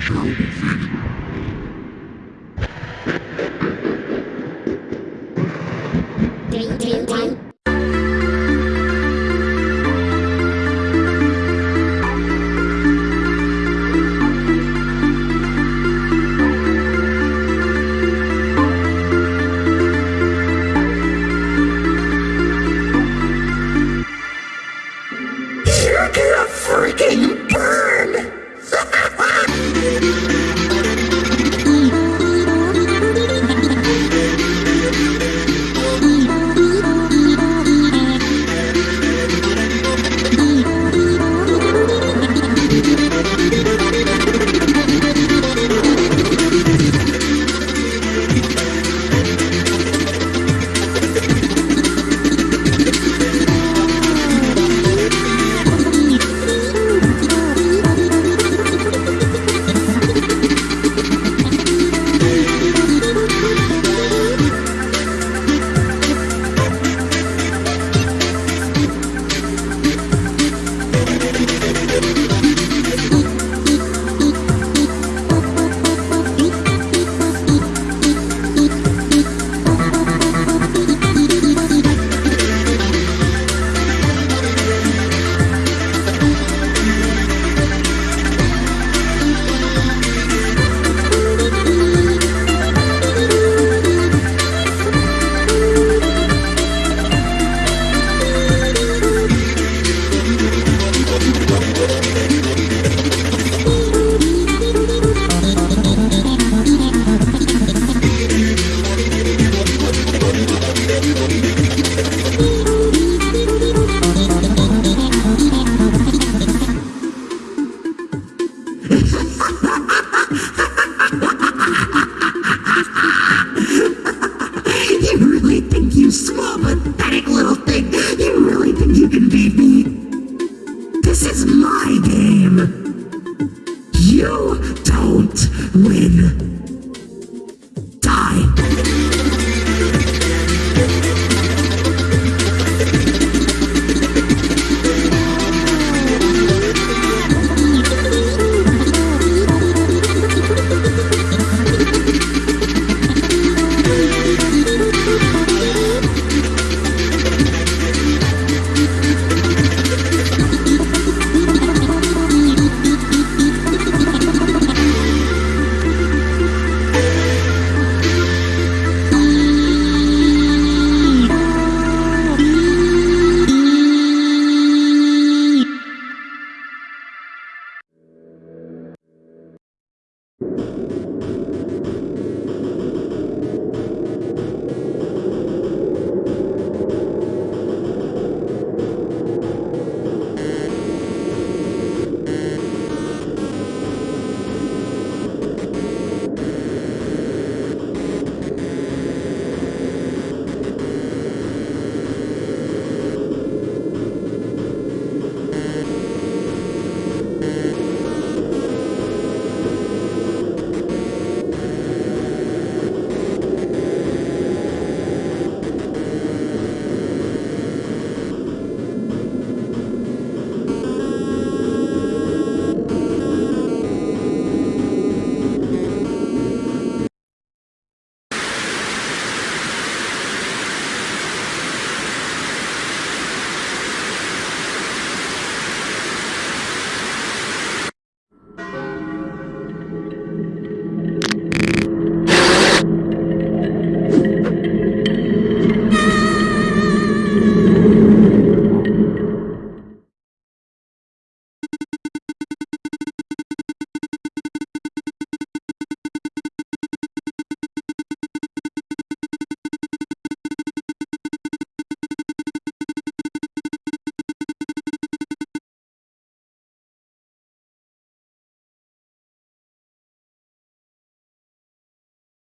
Three,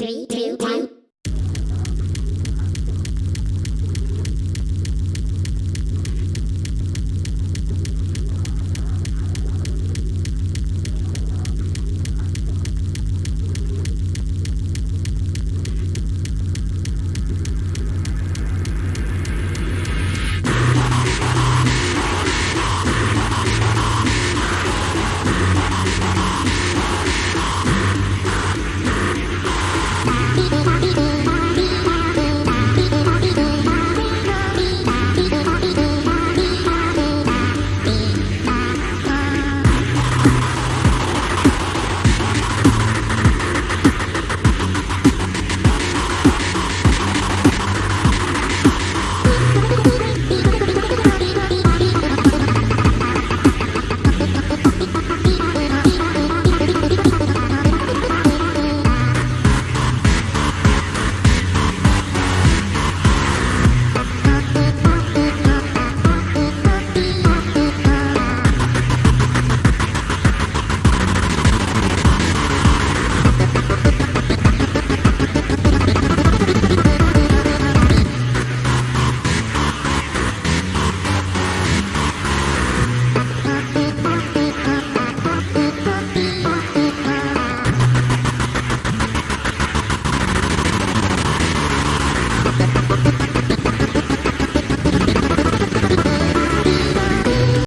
Three, two, one.